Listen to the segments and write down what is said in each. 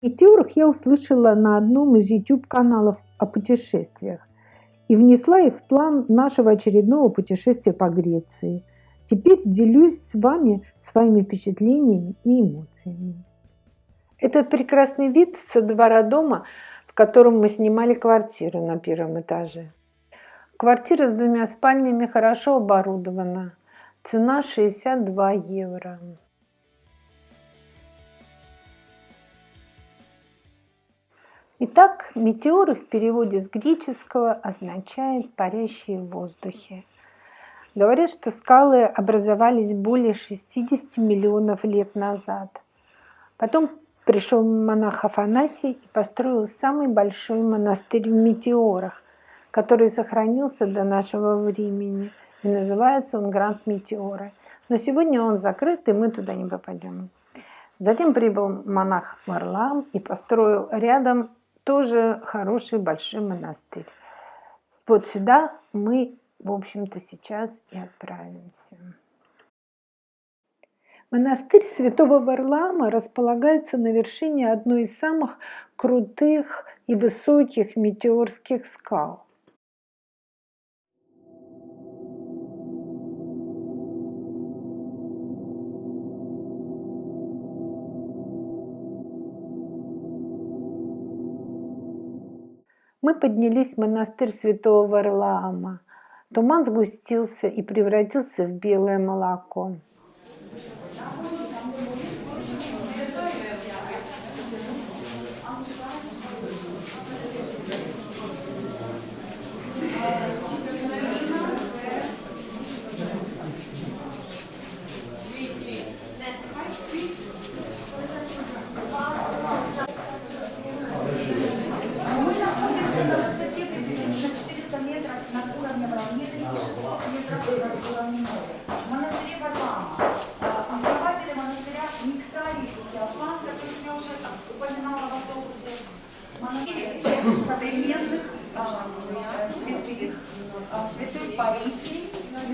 Метеорах я услышала на одном из YouTube-каналов о путешествиях и внесла их в план нашего очередного путешествия по Греции. Теперь делюсь с вами своими впечатлениями и эмоциями. Этот прекрасный вид со двора дома, в котором мы снимали квартиру на первом этаже. Квартира с двумя спальнями хорошо оборудована. Цена 62 евро. Итак, метеоры в переводе с греческого означает «парящие в воздухе». Говорят, что скалы образовались более 60 миллионов лет назад. Потом пришел монах Афанасий и построил самый большой монастырь в метеорах, который сохранился до нашего времени. И называется он Гранд Метеоры. Но сегодня он закрыт, и мы туда не попадем. Затем прибыл монах Варлам и построил рядом тоже хороший большой монастырь. Вот сюда мы, в общем-то, сейчас и отправимся. Монастырь Святого Варлаама располагается на вершине одной из самых крутых и высоких метеорских скал. Мы поднялись в монастырь святого Варлаама. Туман сгустился и превратился в белое молоко. Paris, se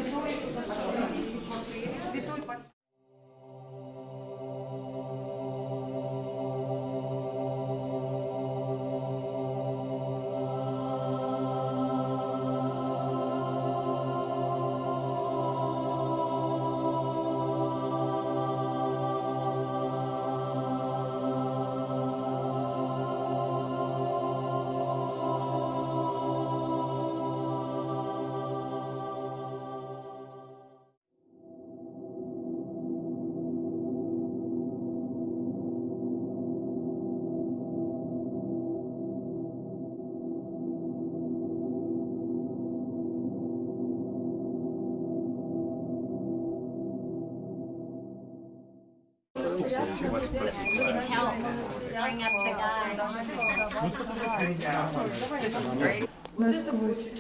Насквозь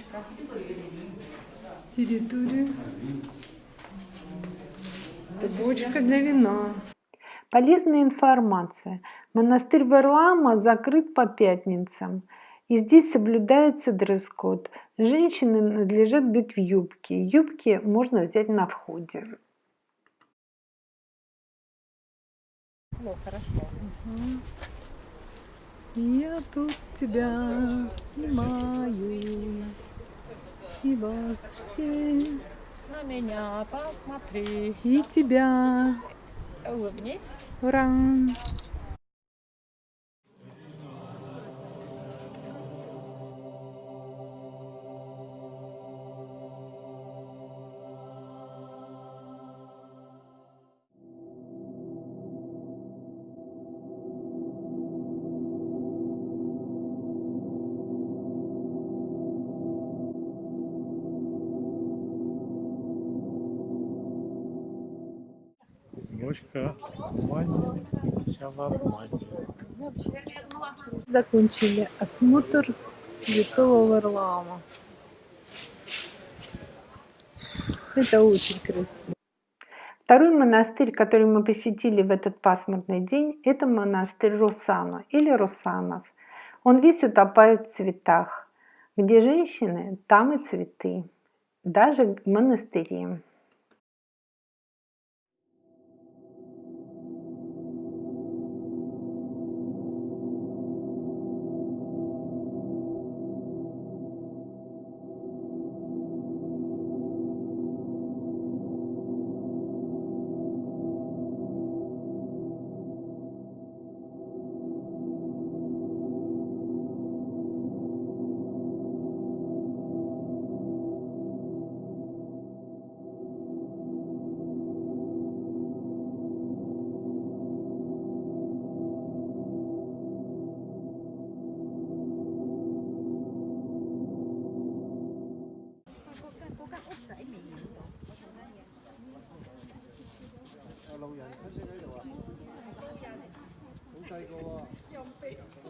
территорию. Бочка для вина. Полезная информация. Монастырь Варлаама закрыт по пятницам. И здесь соблюдается дресс-код. Женщины надлежат быть в юбке. Юбки можно взять на входе. Ну, хорошо. Угу. Я тут тебя снимаю. И вас все. На меня посмотри. И тебя. Улыбнись. Ура! В тумане, вся в обмане. Закончили осмотр Святого Варлаама. Это очень красиво. Второй монастырь, который мы посетили в этот пасмурный день, это монастырь Русана или Русанов. Он весь утопает в цветах. Где женщины, там и цветы. Даже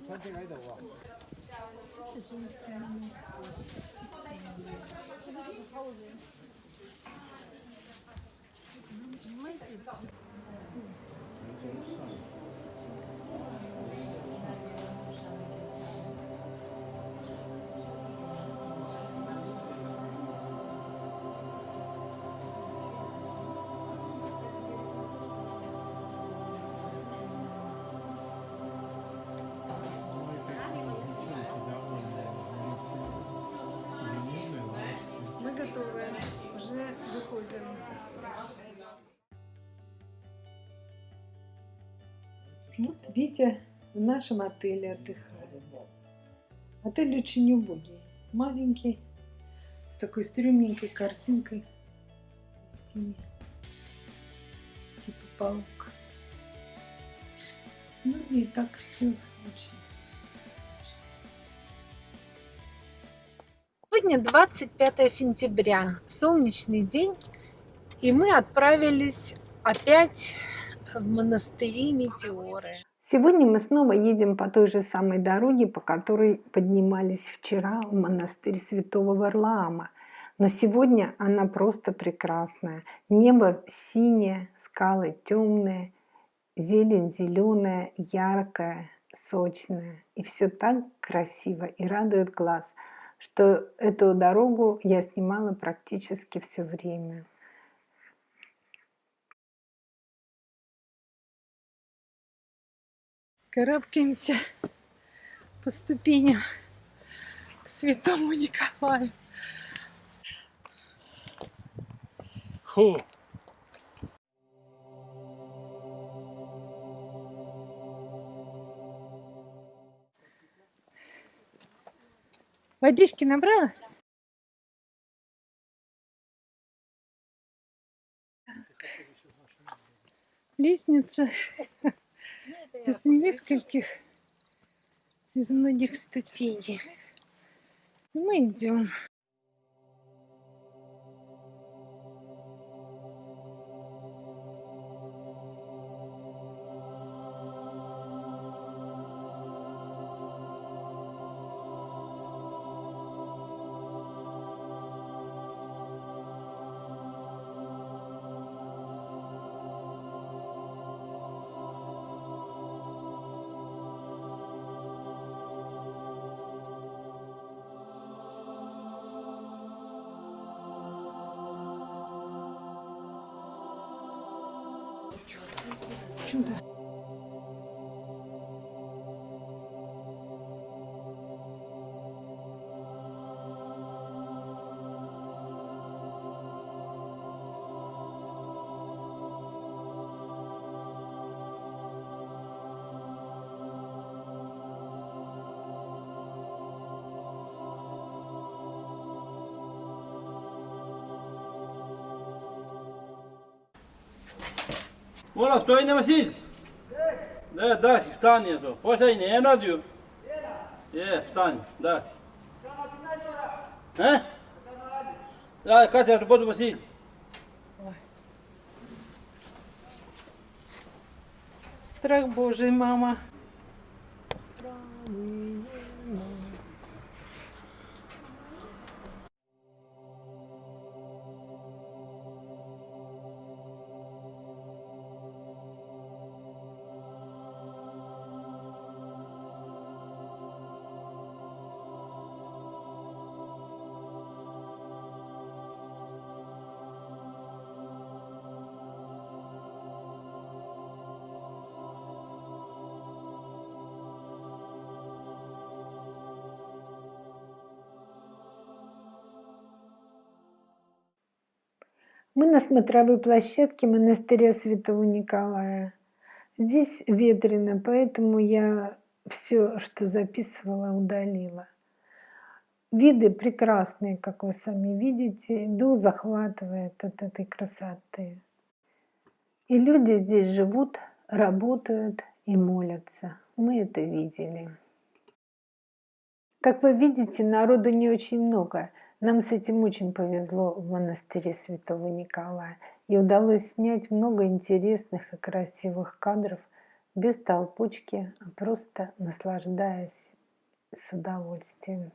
в монастыре. Ой, выходим. Вот Витя в нашем отеле отдыхает. Отель очень убогий, маленький, с такой стрёмненькой картинкой на стене. Типа паук. Ну и так все очень. Сегодня 25 сентября, солнечный день, и мы отправились опять в монастыри Метеоры. Сегодня мы снова едем по той же самой дороге, по которой поднимались вчера в монастырь Святого Варлаама. Но сегодня она просто прекрасная. Небо синее, скалы темные, зелень зеленая, яркая, сочная. И все так красиво и радует глаз, что эту дорогу я снимала практически все время. Карабкаемся по ступеням к святому Николаю. Фу! Водички набрала? Лестница из нескольких, из многих ступеней. Мы идем. Чудо. Mola, stojne Vasil? Da, da, si, vstani je to. Posaj ne eno dio. Je, vstani, da si. He? Da, kad se to podu Vasil? Страх Божий, мама. Мы на смотровой площадке монастыря Святого Николая. Здесь ветрено, поэтому я все, что записывала, удалила. Виды прекрасные, как вы сами видите. Дух захватывает от этой красоты. И люди здесь живут, работают и молятся. Мы это видели. Как вы видите, народу не очень много. Нам с этим очень повезло в монастыре Святого Николая. И удалось снять много интересных и красивых кадров без толпучки, а просто наслаждаясь с удовольствием.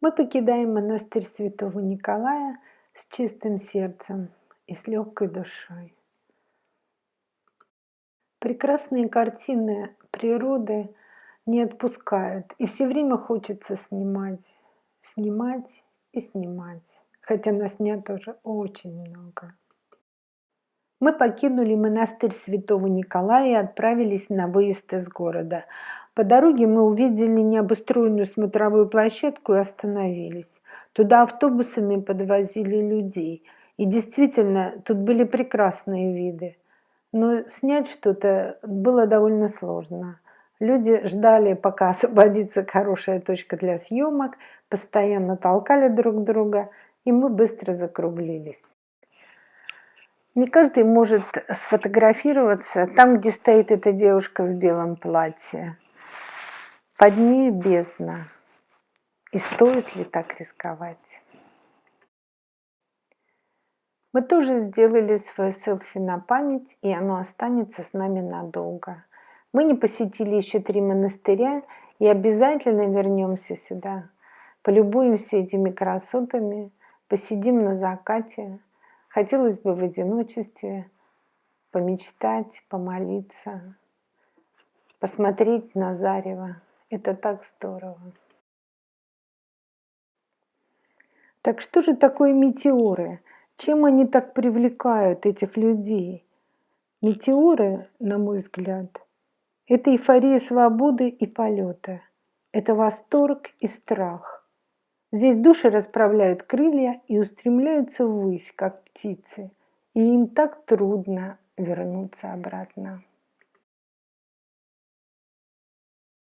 Мы покидаем монастырь святого Николая с чистым сердцем и с легкой душой. Прекрасные картины природы не отпускают, и все время хочется снимать, снимать и снимать, хотя нас снят тоже очень много. Мы покинули монастырь святого Николая и отправились на выезд из города. По дороге мы увидели необустроенную смотровую площадку и остановились. Туда автобусами подвозили людей. И действительно, тут были прекрасные виды. Но снять что-то было довольно сложно. Люди ждали, пока освободится хорошая точка для съемок, постоянно толкали друг друга, и мы быстро закруглились. Не каждый может сфотографироваться там, где стоит эта девушка в белом платье. Под ней бездна. И стоит ли так рисковать? Мы тоже сделали свое селфи на память, и оно останется с нами надолго. Мы не посетили еще три монастыря и обязательно вернемся сюда. Полюбуемся этими красотами, посидим на закате. Хотелось бы в одиночестве помечтать, помолиться, посмотреть на зарево. Это так здорово. Так что же такое метеоры? Чем они так привлекают этих людей? Метеоры, на мой взгляд, это эйфория свободы и полета. Это восторг и страх. Здесь души расправляют крылья и устремляются ввысь, как птицы. И им так трудно вернуться обратно.